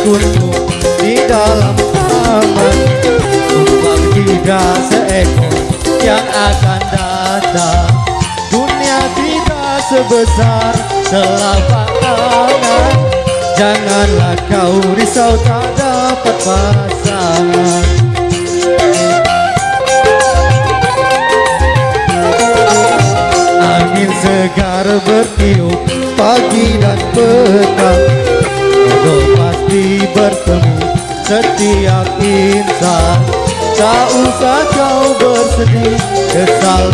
dukunmu di dalam taman Tumpang tiga seekor yang akan datang. Dunia kita sebesar telapak tangan. Janganlah kau risau tak dapat pasangan. Angin segar bertiup bertemu setiap insan. Tak usah kau bersedih Kesal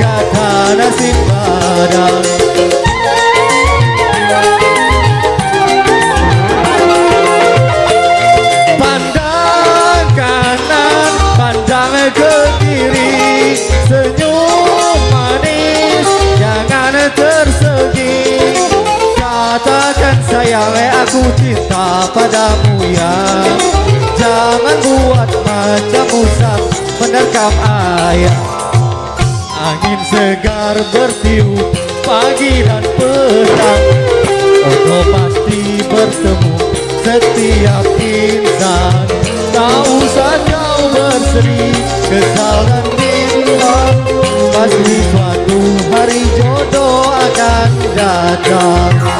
kata nasib badan Pandang kanan, pandang ke kiri Senyum manis, jangan Katakan sayang, aku cinta padamu ya. Jangan buat macam usap menerkam Angin segar bertiup pagi dan petang. Jodoh pasti bertemu setiap insan. Tak usah kau bersedih, kesal dan bimbang Pasti suatu hari jodoh akan datang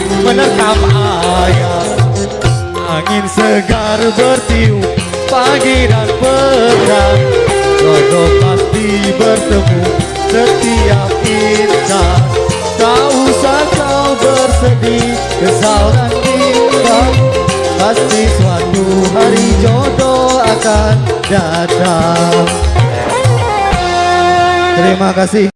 menerkam ayam Angin segar bertiup pagi dan petang Jodoh pasti bertemu setiap insan. Tak usah kau bersedih, kesal dan bimbang Pasti suatu hari jodoh akan datang. Terima kasih